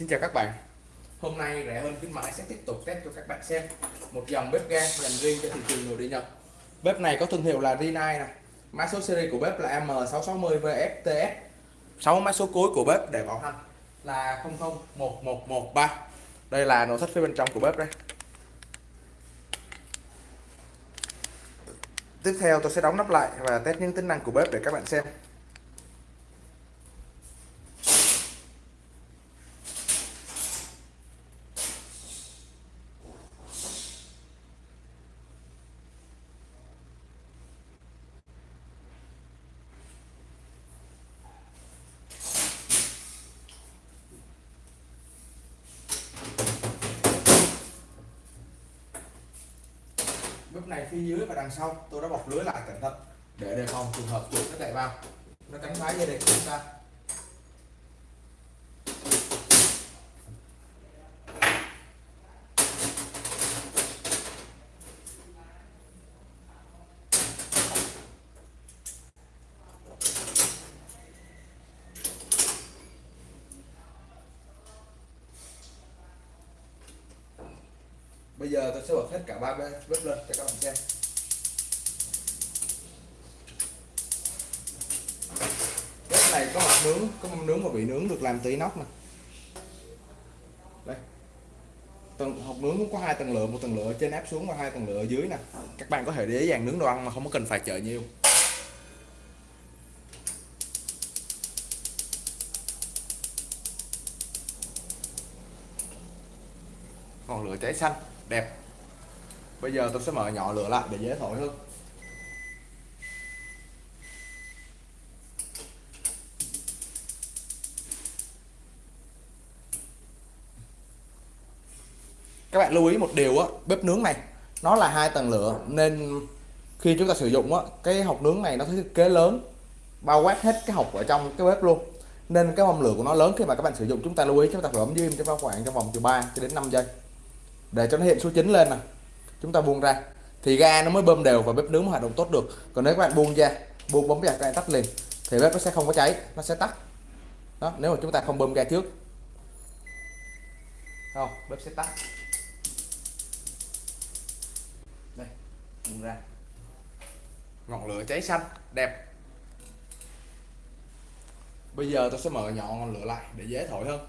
Xin chào các bạn. Hôm nay rẻ hơn khuyến mãi sẽ tiếp tục test cho các bạn xem một dòng bếp ga dành riêng cho thị trường nội địa Nhật. Bếp này có thương hiệu là Rinnai này Mã số series của bếp là M660VFTS 6 mã số cuối của bếp để bảo hành là 001113 Đây là nội thất phía bên trong của bếp đây. Tiếp theo tôi sẽ đóng nắp lại và test những tính năng của bếp để các bạn xem. Lúc này phía dưới và đằng sau, tôi đã bọc lưới lại cẩn thận để đề phòng trường hợp chuột nó chạy vào. Nó cắn phá dây điện của chúng ta. Bây giờ tôi sẽ bật hết cả ba bếp lên cho các bạn xem. Bếp này có mặt nướng, có mâm nướng và bị nướng được làm từ inox nè. Đây. Tầng, hộp nướng cũng có hai tầng lửa, một tầng lửa trên áp xuống và hai tầng lửa ở dưới nè. Các bạn có thể dễ dàng nướng đồ ăn mà không có cần phải chờ nhiều. Ngọn lửa cháy xanh, đẹp. Bây giờ tôi sẽ mở nhỏ lửa lại để dễ thổi hơn. Các bạn lưu ý một điều á, bếp nướng này, nó là hai tầng lửa, nên khi chúng ta sử dụng á, cái hộc nướng này nó thiết kế lớn, bao quát hết cái hộc ở trong cái bếp luôn. Nên cái mâm lửa của nó lớn khi mà các bạn sử dụng, chúng ta lưu ý, chúng ta phải ấm diêm cho khoảng trong vòng từ 3 cho đến 5 giây để cho nó hiện số 9 lên nè. Chúng ta buông ra. Thì ga nó mới bơm đều và bếp nướng mới hoạt động tốt được. Còn nếu các bạn buông ra, buông bấm ra cái tắt liền, thì bếp nó sẽ không có cháy, nó sẽ tắt. Đó, nếu mà chúng ta không bơm ga trước. Không bếp sẽ tắt. Đây, buông ra. Ngọn lửa cháy xanh, đẹp. Bây giờ tôi sẽ mở nhỏ ngọn lửa lại để dễ thổi hơn.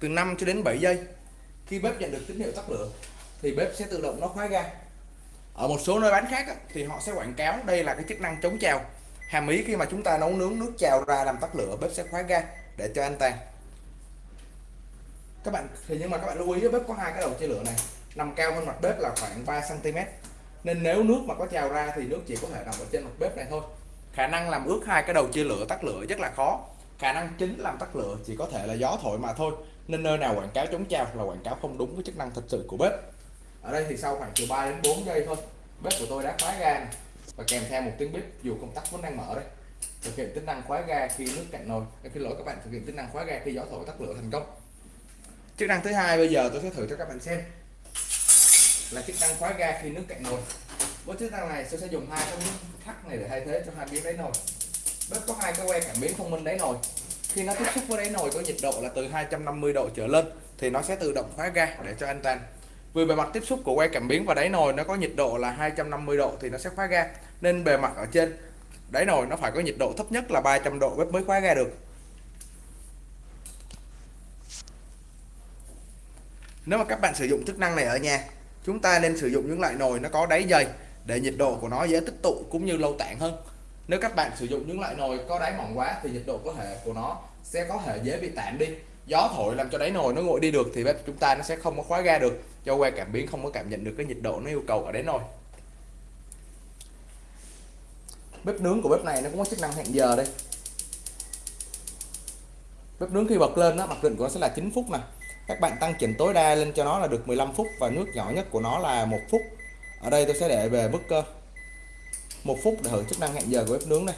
Từ 5 cho đến 7 giây. Khi bếp nhận được tín hiệu tắt lửa, thì bếp sẽ tự động nó khóa ga. Ở một số nơi bán khác thì họ sẽ quảng cáo đây là cái chức năng chống trào. Hàm ý khi mà chúng ta nấu nướng nước trào ra làm tắt lửa, bếp sẽ khóa ga để cho an toàn. Các bạn, thì nhưng mà các bạn lưu ý, bếp có hai cái đầu chia lửa này. Nằm cao hơn mặt bếp là khoảng 3 cm nên nếu nước mà có trào ra thì nước chỉ có thể nằm ở trên mặt bếp này thôi. Khả năng làm ướt hai cái đầu chia lửa tắt lửa rất là khó. Khả năng chính làm tắt lửa chỉ có thể là gió thổi mà thôi nên nơi nào quảng cáo chống trào là quảng cáo không đúng với chức năng thật sự của bếp. Ở đây thì sau khoảng từ 3 đến 4 giây thôi, bếp của tôi đã khóa ga và kèm theo một tiếng bếp dù công tắc vẫn đang mở đây. Thực hiện tính năng khóa ga khi nước cạn nồi. Khi lỗi các bạn, thực hiện tính năng khóa ga khi gió thổi tắt lửa thành công. Chức năng thứ hai bây giờ tôi sẽ thử cho các bạn xem. Là chức năng khóa ga khi nước cạn nồi. Với chức năng này, tôi sẽ dùng hai cái miếng thắt này để thay thế cho hai miếng đáy nồi. Bếp có hai cái que cảm biến thông minh đáy nồi khi nó tiếp xúc với đáy nồi có nhiệt độ là từ 250 độ trở lên, thì nó sẽ tự động khóa ga để cho an toàn. Vì bề mặt tiếp xúc của que cảm biến và đáy nồi nó có nhiệt độ là 250 độ thì nó sẽ khóa ga. Nên bề mặt ở trên, đáy nồi nó phải có nhiệt độ thấp nhất là 300 độ bếp mới khóa ga được. Nếu mà các bạn sử dụng chức năng này ở nhà, chúng ta nên sử dụng những loại nồi nó có đáy dày để nhiệt độ của nó dễ tích tụ cũng như lâu tản hơn nếu các bạn sử dụng những loại nồi có đáy mỏng quá thì nhiệt độ có thể của nó sẽ có thể dễ bị tản đi. Gió thổi làm cho đáy nồi nó nguội đi được thì bếp chúng ta nó sẽ không có khóa ga được, cho que cảm biến không có cảm nhận được cái nhiệt độ nó yêu cầu ở đáy nồi. Bếp nướng của bếp này nó cũng có chức năng hẹn giờ đây. Bếp nướng khi bật lên nó mặc định của nó sẽ là 9 phút nè các bạn tăng chỉnh tối đa lên cho nó là được 15 phút và nước nhỏ nhất của nó là một phút. Ở đây tôi sẽ để về mức cơ một phút để hưởng chức năng hẹn giờ của bếp nướng này.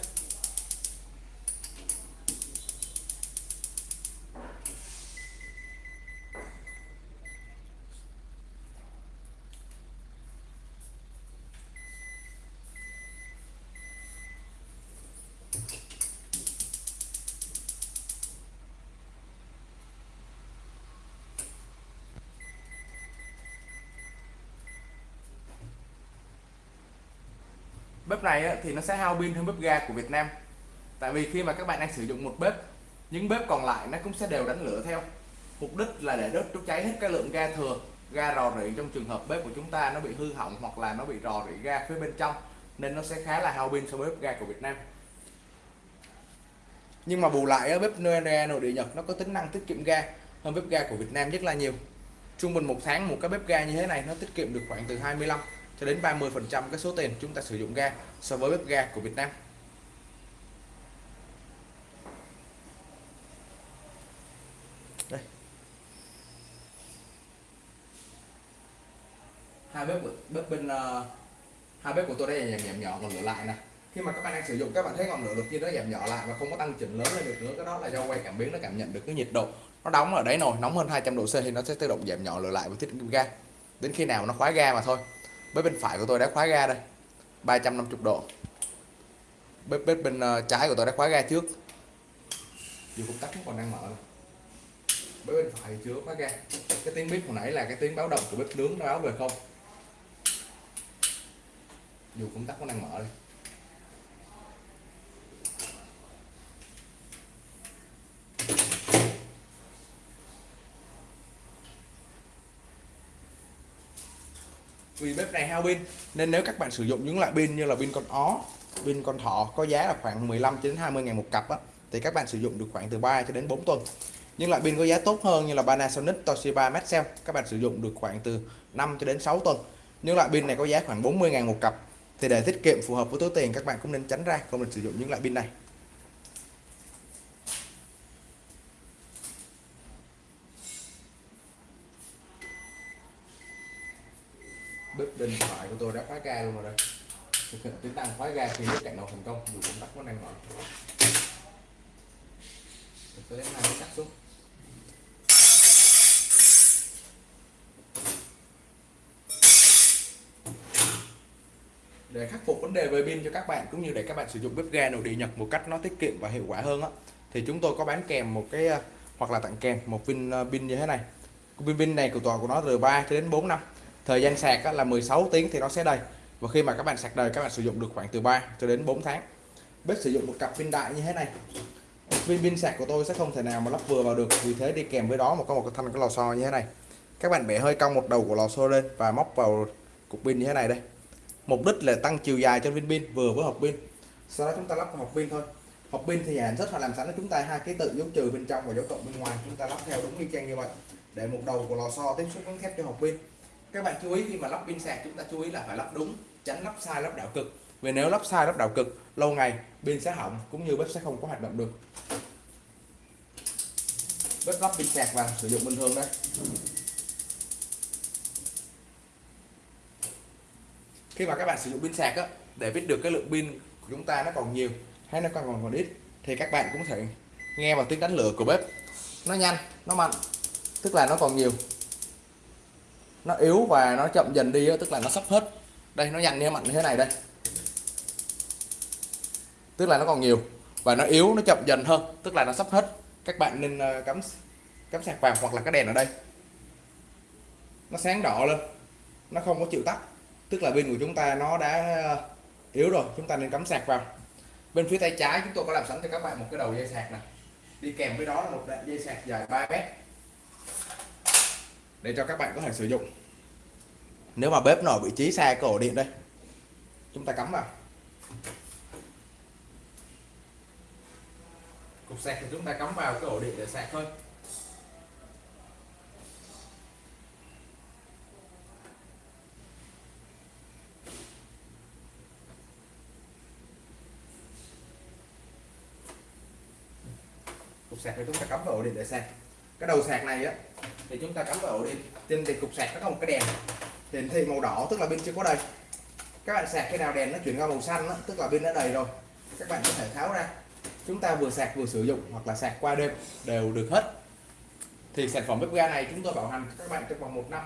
Bếp này thì nó sẽ hao pin hơn bếp ga của Việt Nam. Tại vì khi mà các bạn đang sử dụng một bếp, những bếp còn lại nó cũng sẽ đều đánh lửa theo. Mục đích là để đốt đốt cháy hết cái lượng ga thừa, ga rò rỉ trong trường hợp bếp của chúng ta nó bị hư hỏng hoặc là nó bị rò rỉ ga phía bên trong, nên nó sẽ khá là hao pin so với bếp ga của Việt Nam. Nhưng mà bù lại bếp ga nội địa Nhật nó có tính năng tiết kiệm ga hơn bếp ga của Việt Nam rất là nhiều. Trung bình một tháng một cái bếp ga như thế này nó tiết kiệm được khoảng từ 25 cho đến 30 phần trăm cái số tiền chúng ta sử dụng ga so với bếp ga của Việt Nam. Đây. Hai bếp bếp bên uh, hai bếp của tôi đây là giảm nhỏ còn lửa lại nè. Khi mà các bạn đang sử dụng các bạn thấy ngọn lửa đột nhiên nó giảm nhỏ lại và không có tăng chỉnh lớn lên được nữa cái đó là do quay cảm biến nó cảm nhận được cái nhiệt độ. Nó đóng ở đấy nồi nóng hơn 200 độ C thì nó sẽ tự động giảm nhỏ lửa lại và tiết kiệm ga. Đến khi nào nó khóa ga mà thôi bếp bên phải của tôi đã khóa ga đây. 350 độ. Bếp bếp bên ờ, trái của tôi đã khóa ga trước. Dù công tắc còn đang mở bếp bên phải chưa khóa ga. Cái tiếng bếp hồi nãy là cái tiếng báo động của bếp nướng nó báo về không? Dù công tắc nó đang mở đây. Vì bếp này hao pin. Nên nếu các bạn sử dụng những loại pin như là pin con ó pin con thỏ có giá là khoảng 15 đến 20 ngàn một cặp á, thì các bạn sử dụng được khoảng từ 3 cho đến 4 tuần. Nhưng loại pin có giá tốt hơn như là Panasonic Toshiba Maxell các bạn sử dụng được khoảng từ 5 cho đến 6 tuần. Những loại pin này có giá khoảng 40 ngàn một cặp. Thì để tiết kiệm phù hợp với túi tiền các bạn cũng nên tránh ra không nên sử dụng những loại pin này. Bếp thoại của tôi đã khóa ga luôn rồi đây thực hiện tính năng khóa ga khi nước cạn nồi thành công, dù công tắc vẫn đang mở tôi đến hai cắt xuống. Để khắc phục vấn đề về pin cho các bạn, cũng như để các bạn sử dụng bếp ga nội địa Nhật một cách nó tiết kiệm và hiệu quả hơn á, thì chúng tôi có bán kèm một cái à, hoặc là tặng kèm một pin à, pin như thế này. Pin pin này của tòa của nó từ 3 cho đến 4 năm thời gian sạc là 16 tiếng thì nó sẽ đầy. Và khi mà các bạn sạc đầy các bạn sử dụng được khoảng từ 3 cho đến 4 tháng. Bếp sử dụng một cặp pin đại như thế này. Pin pin sạc của tôi sẽ không thể nào mà lắp vừa vào được, vì thế đi kèm với đó một có một cái thanh, cái lò xo như thế này. Các bạn bẻ hơi cong một đầu của lò xo lên và móc vào cục pin như thế này đây. Mục đích là tăng chiều dài cho viên pin vừa với hộp pin. Sau đó chúng ta lắp vào hộp pin thôi. Hộp pin thì nhà rất là làm sẵn cho chúng ta hai ký tự, dấu trừ bên trong và dấu cộng bên ngoài. Chúng ta lắp theo đúng như trang như vậy. Để một đầu của lò xo tiếp xúc với thép cho hộp pin các bạn chú ý, khi mà lắp pin sạc, chúng ta chú ý là phải lắp đúng, tránh lắp sai, lắp đảo cực. Vì nếu lắp sai, lắp đảo cực, lâu ngày, pin sẽ hỏng, cũng như bếp sẽ không có hoạt động được. Bếp lắp pin sạc và sử dụng bình thường đây khi mà các bạn sử dụng pin sạc á, để biết được cái lượng pin của chúng ta nó còn nhiều hay nó còn còn còn ít, thì các bạn cũng thể nghe vào tiếng đánh lửa của bếp. Nó nhanh, nó mạnh, tức là nó còn nhiều nó yếu và nó chậm dần đi tức là nó sắp hết. Đây, nó nhanh như mạnh như thế này đây. Tức là nó còn nhiều và nó yếu, nó chậm dần hơn, tức là nó sắp hết. Các bạn nên ờ, cắm cắm sạc vào hoặc là cái đèn ở đây. Nó sáng đỏ lên, nó không có chịu tắt. Tức là pin của chúng ta nó đã ờ, yếu rồi, chúng ta nên cắm sạc vào. Bên phía tay trái chúng tôi có làm sẵn cho các bạn một cái đầu dây sạc này đi kèm với đó là một đoạn dây sạc dài 3 mét để cho các bạn có thể sử dụng. Nếu mà bếp nổi vị trí xa cái ổ điện đây chúng ta cắm vào. Cục sạc thì chúng ta cắm vào cái ổ điện để sạc thôi. Cục sạc thì chúng ta cắm vào ổ điện để sạc. Cái đầu sạc này á thì chúng ta cắm vào ổ điện trên thì cục sạc nó có một cái đèn. Hiển thị màu đỏ tức là pin chưa có đầy. Các bạn sạc khi nào đèn nó chuyển qua màu xanh đó, tức là pin đã đầy rồi. Các bạn có thể tháo ra. Chúng ta vừa sạc vừa sử dụng hoặc là sạc qua đêm đều được hết. Thì sản phẩm bếp ga này chúng tôi bảo hành các bạn trong vòng một năm.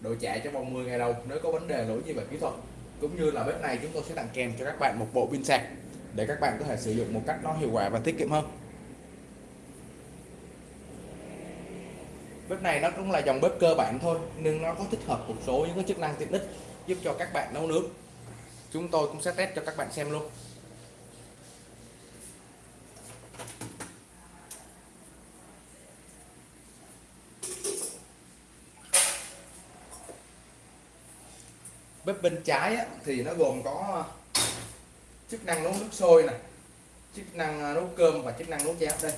Đổi trả trong vòng 10 ngày đầu nếu có vấn đề lỗi gì về kỹ thuật. Cũng như là bếp này chúng tôi sẽ tặng kèm cho các bạn một bộ pin sạc để các bạn có thể sử dụng một cách nó hiệu quả và tiết kiệm hơn. Bếp này nó cũng là dòng bếp cơ bản thôi nhưng nó có tích hợp một số những cái chức năng tiện ích giúp cho các bạn nấu nướng. Chúng tôi cũng sẽ test cho các bạn xem luôn. Bếp bên trái á, thì nó gồm có chức năng nấu nước sôi này chức năng nấu cơm và chức năng nấu cháo đây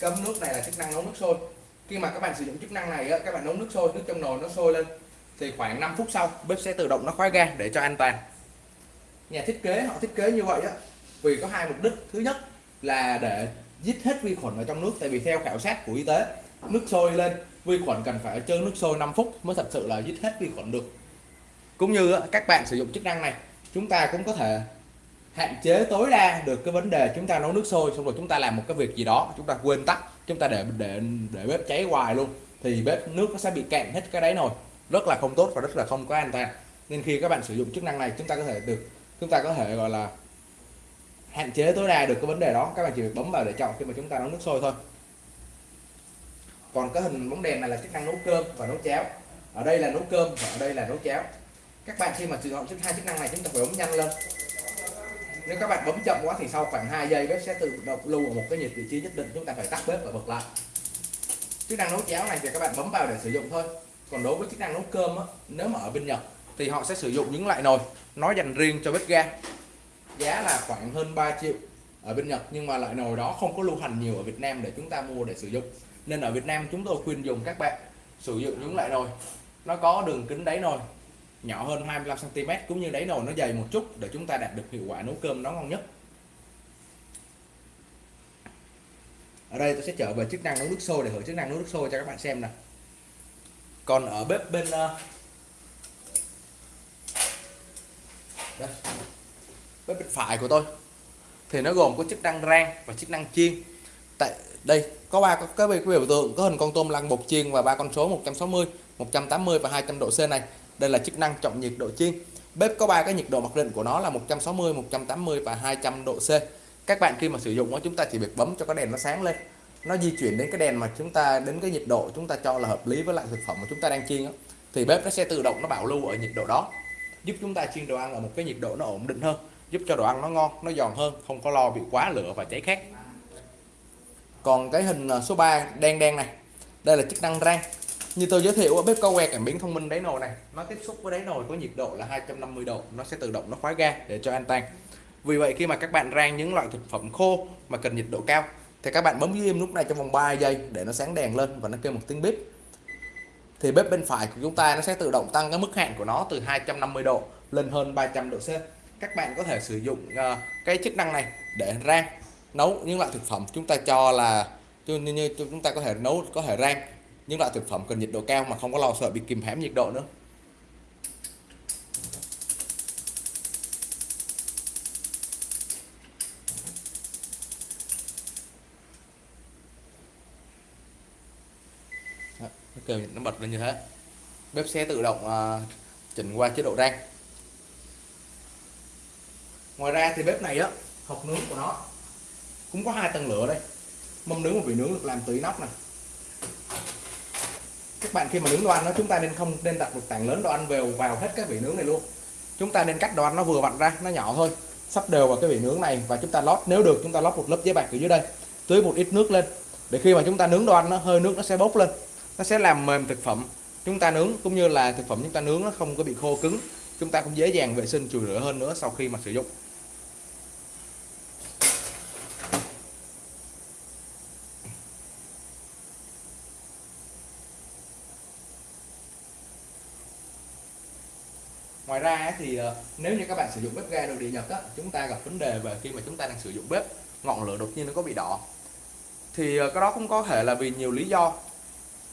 cơm nước này là chức năng nấu nước sôi khi mà các bạn sử dụng chức năng này á, các bạn nấu nước sôi nước trong nồi nó sôi lên thì khoảng 5 phút sau bếp sẽ tự động nó khóa ga để cho an toàn. Nhà thiết kế họ thiết kế như vậy á vì có hai mục đích. Thứ nhất là để giết hết vi khuẩn ở trong nước tại vì theo khảo sát của y tế nước sôi lên vi khuẩn cần phải chơi nước sôi 5 phút mới thật sự là giết hết vi khuẩn được. Cũng như các bạn sử dụng chức năng này chúng ta cũng có thể hạn chế tối đa được cái vấn đề chúng ta nấu nước sôi xong rồi chúng ta làm một cái việc gì đó chúng ta quên tắt chúng ta để để để bếp cháy hoài luôn. Thì bếp nước nó sẽ bị cạn hết cái đáy nồi rất là không tốt và rất là không có an toàn. Nên khi các bạn sử dụng chức năng này, chúng ta có thể được, chúng ta có thể, gọi là, hạn chế tối đa được cái vấn đề đó. Các bạn chỉ việc bấm vào để chọn khi mà chúng ta nấu nước sôi thôi. Còn cái hình bóng đèn này là chức năng nấu cơm và nấu cháo. Ở đây là nấu cơm và ở đây là nấu cháo. Các bạn khi mà sử dụng hai chức năng này, chúng ta phải bấm nhanh lên nếu các bạn bấm chậm quá thì sau khoảng 2 giây bếp sẽ tự động lưu ở một cái nhiệt vị trí nhất định chúng ta phải tắt bếp và bật lại. Chức năng nấu cháo này thì các bạn bấm vào để sử dụng thôi. Còn đối với chức năng nấu cơm á, nếu mà ở bên Nhật thì họ sẽ sử dụng những loại nồi nó dành riêng cho bếp ga. Giá là khoảng hơn 3 triệu ở bên Nhật nhưng mà loại nồi đó không có lưu hành nhiều ở Việt Nam để chúng ta mua để sử dụng. Nên ở Việt Nam chúng tôi khuyên dùng các bạn sử dụng những loại nồi. Nó có đường kính đáy nồi nhỏ hơn 25 cm cũng như đáy nồi nó dày một chút để chúng ta đạt được hiệu quả nấu cơm nó ngon nhất. Ở đây tôi sẽ trở về chức năng nấu nước sôi để thử chức năng nấu nước sôi cho các bạn xem nè còn ở bếp bên ờ, đây, bếp bên phải của tôi thì nó gồm có chức năng rang và chức năng chiên. Tại đây có ba cái biểu tượng có hình con tôm lăn bột chiên và ba con số 160 180 và 200 độ C này đây là chức năng chọn nhiệt độ chiên. Bếp có ba cái nhiệt độ mặc định của nó là 160 180 và 200 độ C. Các bạn khi mà sử dụng nó chúng ta chỉ việc bấm cho cái đèn nó sáng lên. Nó di chuyển đến cái đèn mà chúng ta đến cái nhiệt độ chúng ta cho là hợp lý với lại thực phẩm mà chúng ta đang chiên đó, thì bếp nó sẽ tự động nó bảo lưu ở nhiệt độ đó giúp chúng ta chiên đồ ăn ở một cái nhiệt độ nó ổn định hơn giúp cho đồ ăn nó ngon nó giòn hơn không có lo bị quá lửa và cháy khét. Còn cái hình à, số 3 đen đen này đây là chức năng rang như tôi giới thiệu bếp cao que cảm biến thông minh đáy nồi này. Nó tiếp xúc với đáy nồi có nhiệt độ là 250 độ. Nó sẽ tự động nó khóa ga để cho an toàn. Vì vậy khi mà các bạn rang những loại thực phẩm khô mà cần nhiệt độ cao thì các bạn bấm giữ im lúc này trong vòng 3 giây để nó sáng đèn lên và nó kêu một tiếng bếp. Thì bếp bên phải của chúng ta nó sẽ tự động tăng cái mức hạn của nó từ 250 độ lên hơn 300 độ C. Các bạn có thể sử dụng uh, cái chức năng này để rang nấu những loại thực phẩm chúng ta cho là như, như chúng ta có thể nấu có thể rang những loại thực phẩm cần nhiệt độ cao mà không có lo sợ bị kìm hãm nhiệt độ nữa. Đó, nó kêu nó bật lên như thế. Bếp sẽ tự động uh, chỉnh qua chế độ rang. Ngoài ra thì bếp này á hộp nướng của nó cũng có hai tầng lửa đây. Mâm nướng và vị nướng được làm từ inox này các bạn khi mà nướng đồ ăn đó chúng ta nên không nên đặt một tảng lớn đồ ăn vào vào hết cái vị nướng này luôn. Chúng ta nên cắt đồ ăn nó vừa vặn ra, nó nhỏ thôi sắp đều vào cái vị nướng này và chúng ta lót, nếu được chúng ta lót một lớp giấy bạc ở dưới đây, tưới một ít nước lên. Để khi mà chúng ta nướng đồ ăn nó, hơi nước nó sẽ bốc lên, nó sẽ làm mềm thực phẩm. Chúng ta nướng cũng như là thực phẩm chúng ta nướng nó không có bị khô cứng, chúng ta cũng dễ dàng vệ sinh, chùi rửa hơn nữa sau khi mà sử dụng. Ngoài ra thì ờ, nếu như các bạn sử dụng bếp ga nội địa nhật á, chúng ta gặp vấn đề về khi mà chúng ta đang sử dụng bếp ngọn lửa đột nhiên nó có bị đỏ. Thì ờ, cái đó cũng có thể là vì nhiều lý do.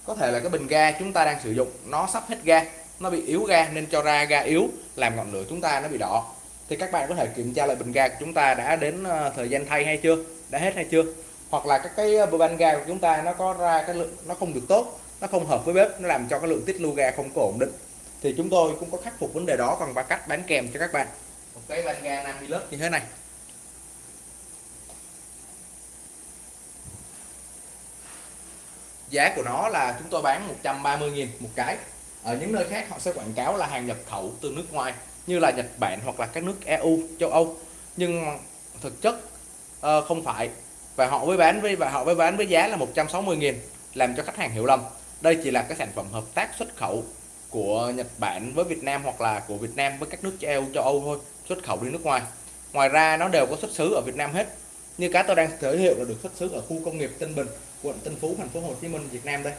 Có thể là cái bình ga chúng ta đang sử dụng nó sắp hết ga nó bị yếu ga nên cho ra ga yếu làm ngọn lửa chúng ta nó bị đỏ. Thì các bạn có thể kiểm tra lại bình ga của chúng ta đã đến ờ, thời gian thay hay chưa đã hết hay chưa? Hoặc là các cái van ga của chúng ta nó có ra cái lượng nó không được tốt nó không hợp với bếp nó làm cho cái lượng tiết lưu ga không có ổn định thì chúng tôi cũng có khắc phục vấn đề đó bằng ba cách bán kèm cho các bạn. Một cái van ga 50 lớp. Như thế này. Giá của nó là chúng tôi bán 130.000 một cái. Ở những nơi khác họ sẽ quảng cáo là hàng nhập khẩu từ nước ngoài như là Nhật Bản hoặc là các nước EU châu Âu. Nhưng thực chất uh, không phải. Và họ với bán với và họ với bán với giá là 160.000 làm cho khách hàng hiểu lầm. Đây chỉ là cái sản phẩm hợp tác xuất khẩu của Nhật Bản với Việt Nam hoặc là của Việt Nam với các nước châu Âu châu Âu thôi, xuất khẩu đi nước ngoài. Ngoài ra nó đều có xuất xứ ở Việt Nam hết. Như cá tôi đang giới thiệu là được xuất xứ ở khu công nghiệp Tân Bình, quận Tân Phú, thành phố Hồ Chí Minh, Việt Nam đây.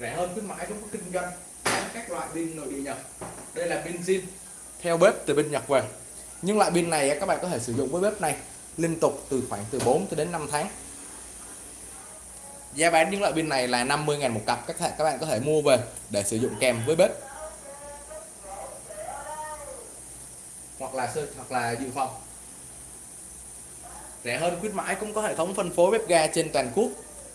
Rẻ hơn khuyến mãi cũng có kinh doanh các loại pin nội địa Nhật. Đây là pin zin, theo bếp từ bên Nhật về. Nhưng loại pin này các bạn có thể sử dụng với bếp này liên tục từ khoảng từ 4 đến 5 tháng giá bán những loại pin này là 50.000 một cặp, các các bạn có thể mua về để sử dụng kèm với bếp. Hoặc là hoặc là dự phòng. Rẻ hơn khuyến mãi cũng có hệ thống phân phối bếp ga trên toàn quốc.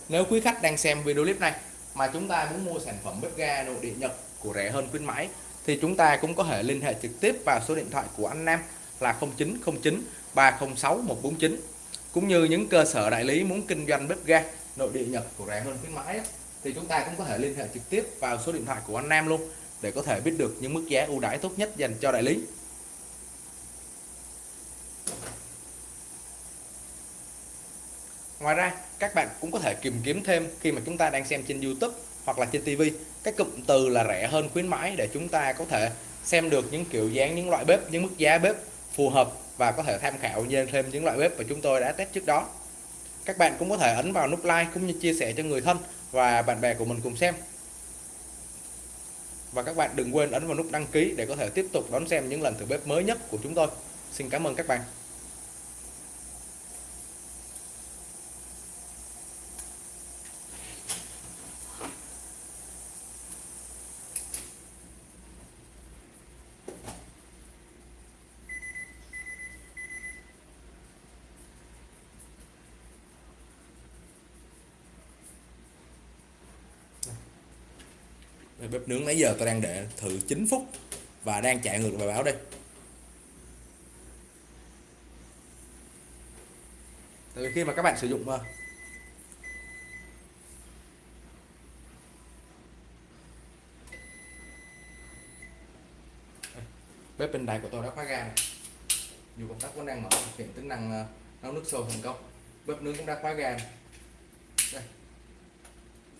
Nếu quý khách đang xem video clip này mà chúng ta muốn mua sản phẩm bếp ga nội địa Nhật của rẻ hơn khuyến mãi, thì chúng ta cũng có thể liên hệ trực tiếp vào số điện thoại của anh Nam là 0909 306 149 cũng như những cơ sở đại lý muốn kinh doanh bếp ga nội địa nhập của rẻ hơn khuyến mãi thì chúng ta cũng có thể liên hệ trực tiếp vào số điện thoại của anh Nam luôn để có thể biết được những mức giá ưu đãi tốt nhất dành cho đại lý. Ngoài ra, các bạn cũng có thể tìm kiếm thêm khi mà chúng ta đang xem trên YouTube hoặc là trên TV cái cụm từ là rẻ hơn khuyến mãi để chúng ta có thể xem được những kiểu dáng những loại bếp, những mức giá bếp phù hợp và có thể tham khảo thêm những loại bếp mà chúng tôi đã test trước đó các bạn cũng có thể ấn vào nút like cũng như chia sẻ cho người thân và bạn bè của mình cùng xem. Và các bạn đừng quên ấn vào nút đăng ký để có thể tiếp tục đón xem những lần thử bếp mới nhất của chúng tôi. Xin cảm ơn các bạn. Bếp nướng nãy giờ tôi đang để thử 9 phút và đang chạy ngược bài báo đây. Tại vì khi mà các bạn sử dụng bếp bên đáy của tôi đã khóa ga này. Dù công tắc vẫn đang mở thực hiện tính năng ờ, nấu nước sôi thành công. Bếp nướng cũng đã khóa ga này. đây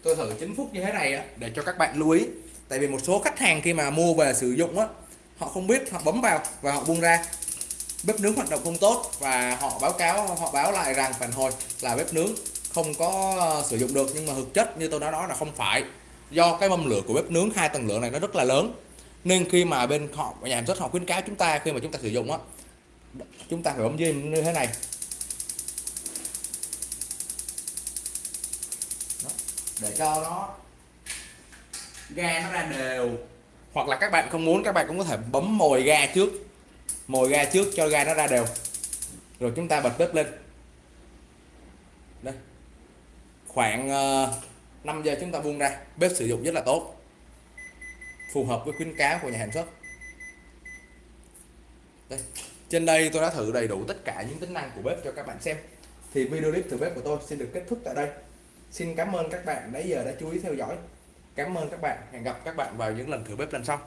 tôi thử 9 phút như thế này á, để cho các bạn lưu ý. Tại vì một số khách hàng khi mà mua về sử dụng á, họ không biết, họ bấm vào và họ buông ra. Bếp nướng hoạt động không tốt và họ báo cáo, họ báo lại rằng phản hồi là bếp nướng không có ờ, sử dụng được. Nhưng mà thực chất như tôi đã nói là không phải. Do cái mâm lửa của bếp nướng, hai tầng lửa này nó rất là lớn. Nên khi mà bên họ, nhà sản xuất họ khuyến cáo chúng ta, khi mà chúng ta sử dụng á, chúng ta phải bấm dây như thế này. Để cho nó ga nó ra đều. Hoặc là các bạn không muốn, các bạn cũng có thể bấm mồi ga trước. Mồi ga trước cho ga nó ra đều. Rồi chúng ta bật bếp lên. Đây. Khoảng ờ, 5 giờ chúng ta buông ra. Bếp sử dụng rất là tốt. Phù hợp với khuyến cáo của nhà sản xuất. Đây. Trên đây tôi đã thử đầy đủ tất cả những tính năng của bếp cho các bạn xem. Thì video clip thử bếp của tôi xin được kết thúc tại đây xin cảm ơn các bạn nãy giờ đã chú ý theo dõi. Cảm ơn các bạn. Hẹn gặp các bạn vào những lần thử bếp lần sau.